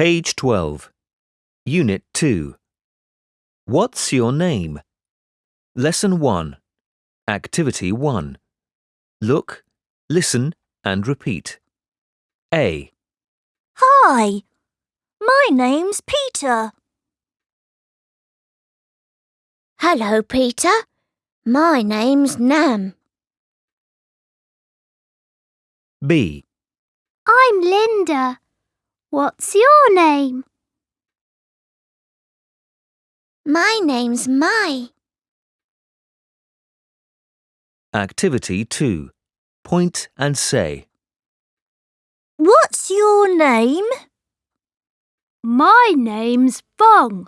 Page 12. Unit 2. What's your name? Lesson 1. Activity 1. Look, listen and repeat. A, Hi, my name's Peter. Hello, Peter. My name's Nam. B, I'm Linda. What's your name? My name's Mai. Activity 2. Point and say. What's your name? My name's Bong.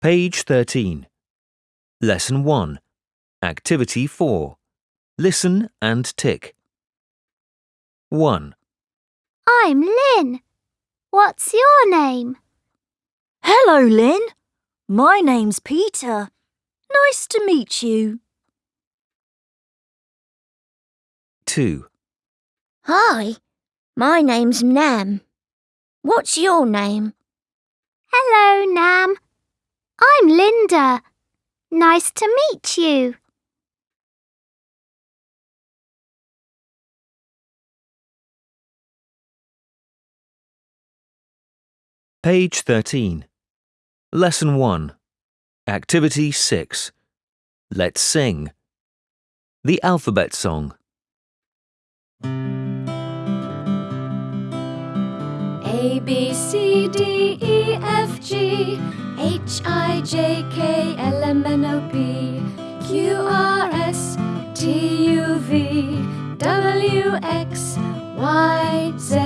Page 13. Lesson 1. Activity 4. Listen and tick. 1, I'm Lynn. What's your name? Hello, Lynn. My name's Peter. Nice to meet you. 2, Hi. My name's Nam. What's your name? Hello, Nam. I'm Linda. Nice to meet you. Page 13. Lesson 1. Activity 6. Let's sing. The alphabet song. A B C D E F G H I J K L M N O P Q R S T U V W X Y Z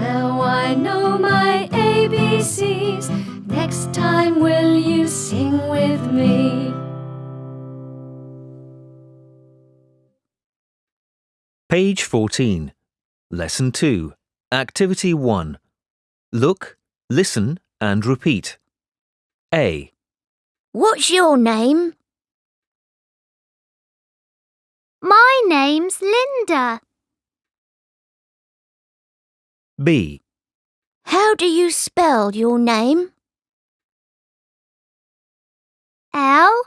Now I know my ABCs Next time will you sing with me? Page 14. Lesson 2. Activity 1. Look, listen and repeat. A, What's your name? My name's Linda. B, How do you spell your name? L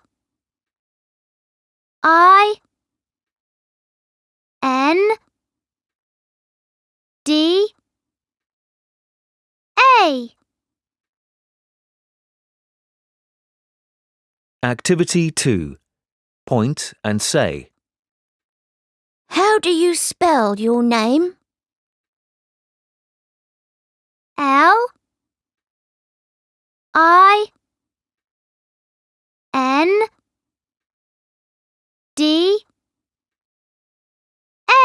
I N D Activity 2. Point and say. How do you spell your name? L I N D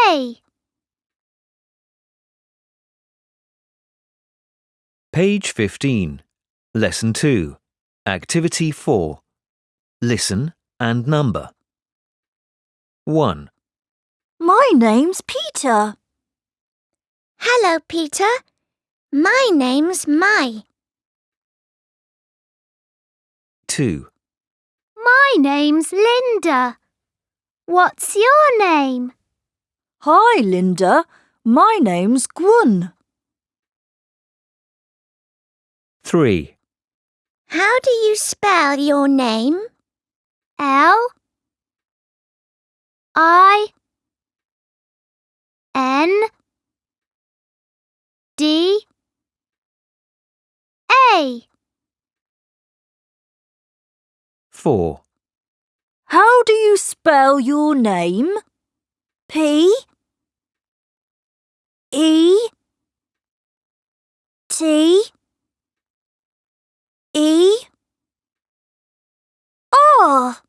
A. Page 15. Lesson 2. Activity 4. Listen and number. 1, My name's Peter. Hello, Peter. My name's Mai. 2, My name's Linda. What's your name? Hi, Linda. My name's Gwyn. 3, How do you spell your name? L I N D A. 4, How do you spell your name? P E T E R. Oh.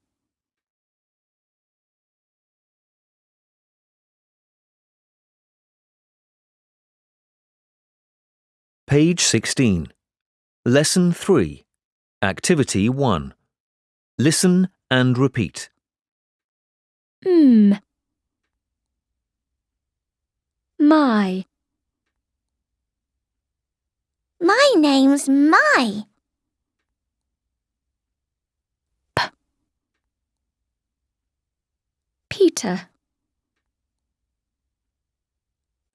Page 16. Lesson 3. Activity 1. Listen and repeat. M. My. My name's Mai. Peter.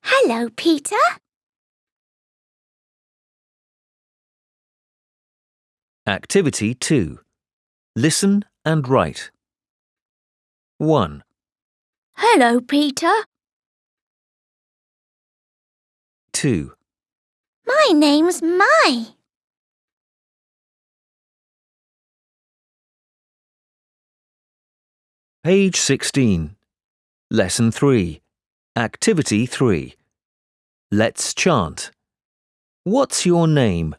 Hello, Peter. Activity 2. Listen and write. 1, Hello, Peter. 2, My name's Mai. Page 16. Lesson 3. Activity 3. Let's chant. What's your name?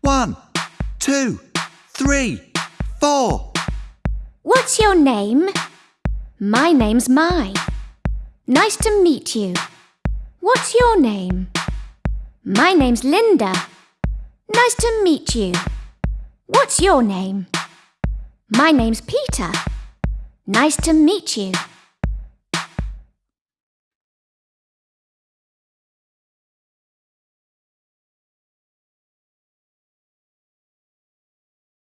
One, two, three, four. What's your name? My name's Mai. Nice to meet you. What's your name? My name's Linda. Nice to meet you. What's your name? My name's Peter. Nice to meet you.